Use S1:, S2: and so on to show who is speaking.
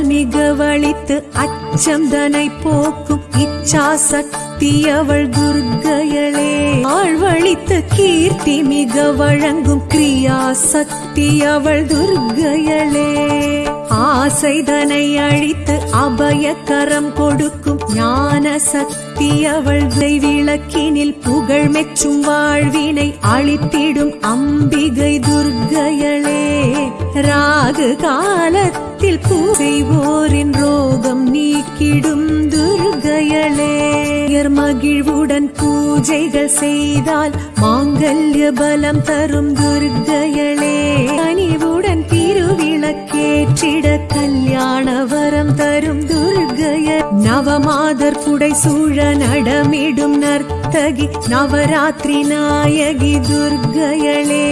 S1: மிக வழித்து அச்சம் தனை போக்கும் இச்சா சக்தி அவள் துர்க்கையளே. ஆழ்வழித்து கீர்த்தி மிக வழங்கும் கிரியா சக்தி அவள் துர்க்கையளே. ஆசைதனை அழித்து அபயக்கரம் கொடுக்கும் ஞான சக்தி அவள் விளக்கினில் புகழ் மெச்சும் வாழ்வினை அழித்திடும் அம்பிகை துர்க்கையளே. ராகு காலத்து காலத்தில் பூசைவோரின் ரோகம் நீக்கிடும் துர்க்கையளே உயர் மகிழ்வுடன் பூஜைகள் செய்தால் மாங்கல்ய பலம் தரும் துர்க்கையளே அணிவுடன் திருவிளக்கேற்றிட கல்யாண வரம் தரும் துர்க்கைய நவமாதர் புடை சூழ நடமிடும் நர்த்தகி நவராத்திரி நாயகி துர்க்கையளே